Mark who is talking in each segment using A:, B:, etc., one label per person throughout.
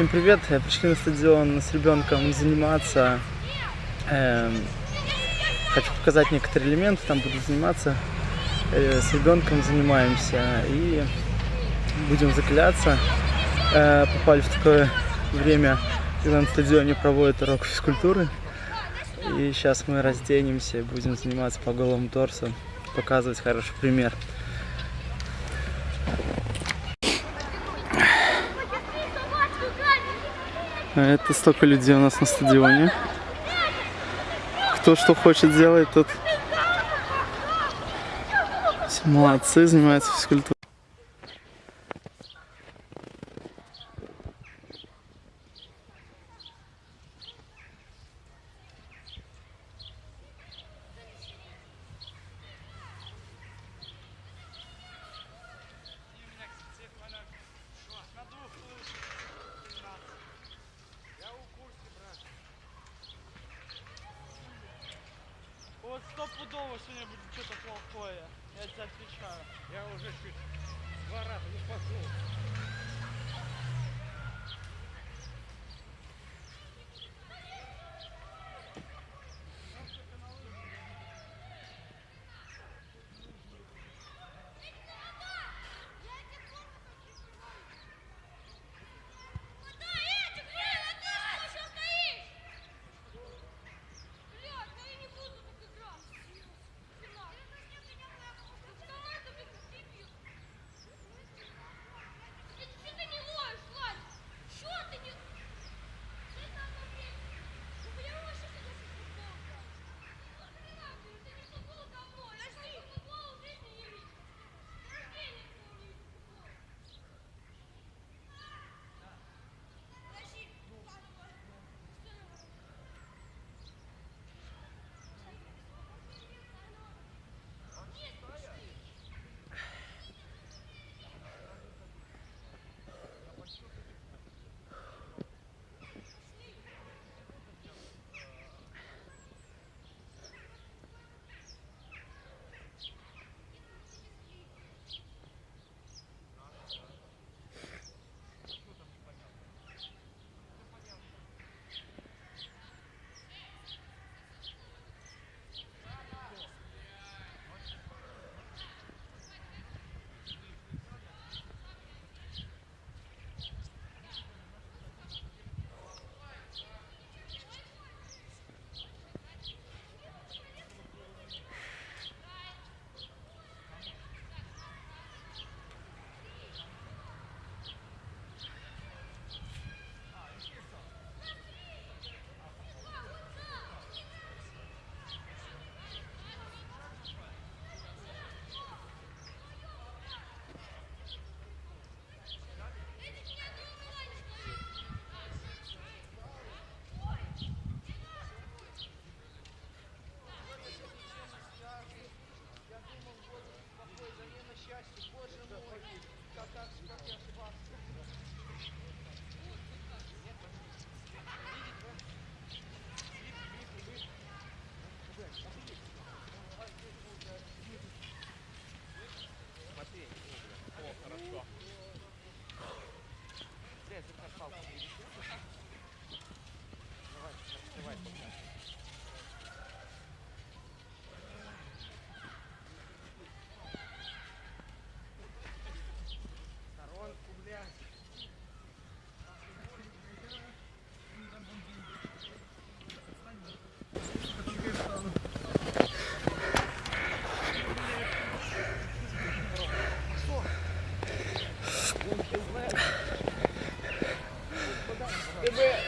A: Всем привет! Пришли на стадион с ребенком заниматься. Эм, хочу показать некоторые элементы, там буду заниматься. Э, с ребенком занимаемся и будем закаляться. Э, попали в такое время, когда на стадионе проводят урок физкультуры. И сейчас мы разденемся и будем заниматься по голому торсу, показывать хороший пример. Это столько людей у нас на стадионе. Кто что хочет делать, тот все молодцы, занимаются физкультурой.
B: Вот стопудово будет что-то плохое. Я тебе отвечаю.
C: Я уже чуть два раза не пошел.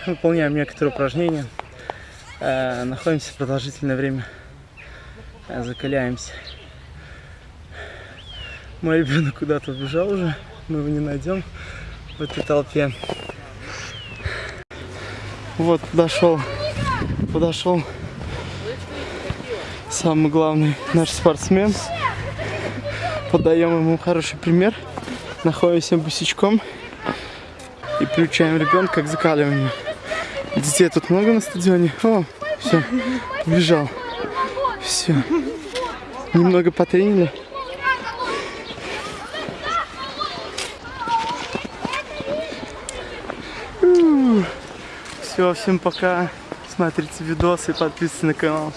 A: Выполняем некоторые упражнения. Э, находимся продолжительное время. Э, закаляемся. Мой ребенок куда-то убежал уже. Мы его не найдем в этой толпе. Вот подошел, подошел самый главный наш спортсмен. Подаем ему хороший пример. Находимся босичком и приучаем ребенка к закаливанию. Детей тут много на стадионе. О, все, побежал. Все. Немного потренили. Все, всем пока. Смотрите видосы, подписывайтесь на канал.